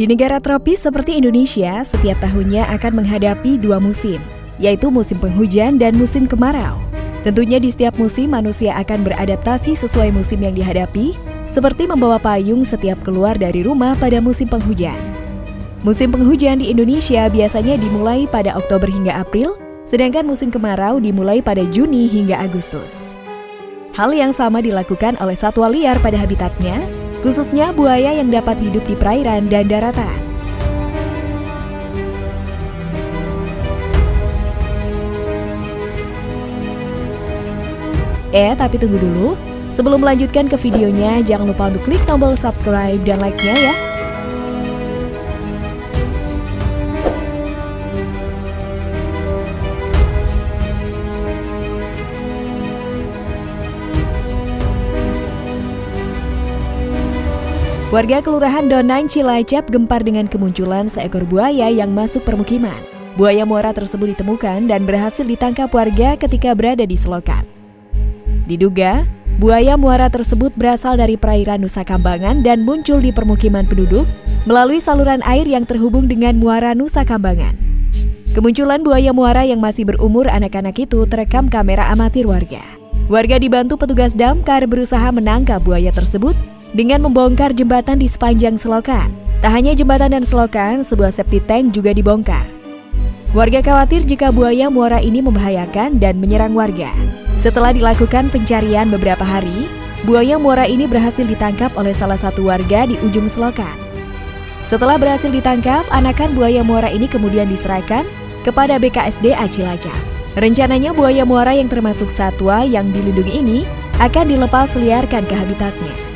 Di negara tropis seperti Indonesia, setiap tahunnya akan menghadapi dua musim, yaitu musim penghujan dan musim kemarau. Tentunya di setiap musim manusia akan beradaptasi sesuai musim yang dihadapi, seperti membawa payung setiap keluar dari rumah pada musim penghujan. Musim penghujan di Indonesia biasanya dimulai pada Oktober hingga April, sedangkan musim kemarau dimulai pada Juni hingga Agustus. Hal yang sama dilakukan oleh satwa liar pada habitatnya, khususnya buaya yang dapat hidup di perairan dan daratan. Eh, tapi tunggu dulu. Sebelum melanjutkan ke videonya, jangan lupa untuk klik tombol subscribe dan like-nya ya. Warga Kelurahan Donan Cilacap gempar dengan kemunculan seekor buaya yang masuk permukiman. Buaya muara tersebut ditemukan dan berhasil ditangkap warga ketika berada di selokan. Diduga, buaya muara tersebut berasal dari perairan Nusa Kambangan dan muncul di permukiman penduduk melalui saluran air yang terhubung dengan muara Nusa Kambangan. Kemunculan buaya muara yang masih berumur anak-anak itu terekam kamera amatir warga. Warga dibantu petugas damkar berusaha menangkap buaya tersebut dengan membongkar jembatan di sepanjang selokan. Tak hanya jembatan dan selokan, sebuah septic tank juga dibongkar. Warga khawatir jika buaya muara ini membahayakan dan menyerang warga. Setelah dilakukan pencarian beberapa hari, buaya muara ini berhasil ditangkap oleh salah satu warga di ujung selokan. Setelah berhasil ditangkap, anakan buaya muara ini kemudian diserahkan kepada BKSD Cilacap. Rencananya buaya muara yang termasuk satwa yang dilindungi ini akan dilepas liarkan ke habitatnya.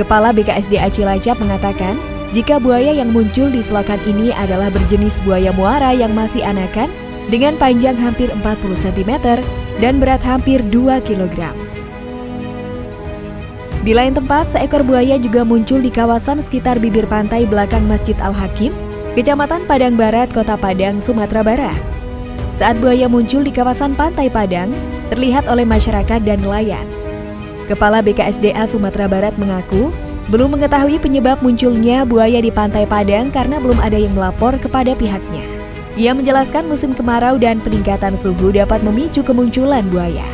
Kepala BKSDA Cilacap mengatakan, jika buaya yang muncul di selokan ini adalah berjenis buaya muara yang masih anakan dengan panjang hampir 40 cm dan berat hampir 2 kg. Di lain tempat, seekor buaya juga muncul di kawasan sekitar bibir pantai belakang Masjid Al-Hakim, Kecamatan Padang Barat, Kota Padang, Sumatera Barat. Saat buaya muncul di kawasan Pantai Padang, terlihat oleh masyarakat dan nelayan. Kepala BKSDA Sumatera Barat mengaku belum mengetahui penyebab munculnya buaya di Pantai Padang karena belum ada yang melapor kepada pihaknya. Ia menjelaskan musim kemarau dan peningkatan suhu dapat memicu kemunculan buaya.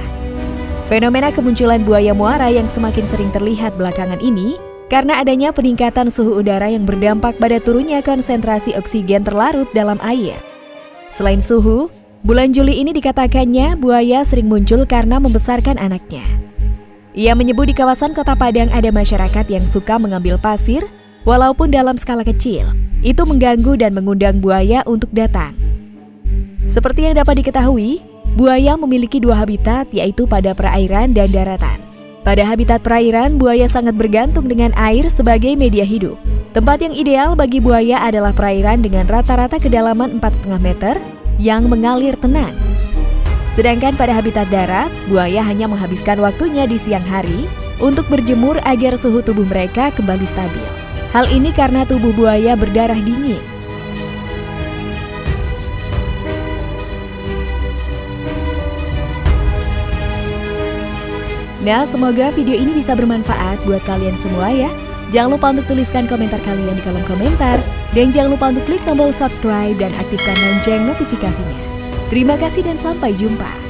Fenomena kemunculan buaya muara yang semakin sering terlihat belakangan ini karena adanya peningkatan suhu udara yang berdampak pada turunnya konsentrasi oksigen terlarut dalam air. Selain suhu, bulan Juli ini dikatakannya buaya sering muncul karena membesarkan anaknya. Ia menyebut di kawasan kota Padang ada masyarakat yang suka mengambil pasir, walaupun dalam skala kecil. Itu mengganggu dan mengundang buaya untuk datang. Seperti yang dapat diketahui, buaya memiliki dua habitat yaitu pada perairan dan daratan. Pada habitat perairan, buaya sangat bergantung dengan air sebagai media hidup. Tempat yang ideal bagi buaya adalah perairan dengan rata-rata kedalaman 4,5 meter yang mengalir tenang Sedangkan pada habitat darat, buaya hanya menghabiskan waktunya di siang hari untuk berjemur agar suhu tubuh mereka kembali stabil. Hal ini karena tubuh buaya berdarah dingin. Nah, semoga video ini bisa bermanfaat buat kalian semua ya. Jangan lupa untuk tuliskan komentar kalian di kolom komentar. Dan jangan lupa untuk klik tombol subscribe dan aktifkan lonceng notifikasinya. Terima kasih dan sampai jumpa.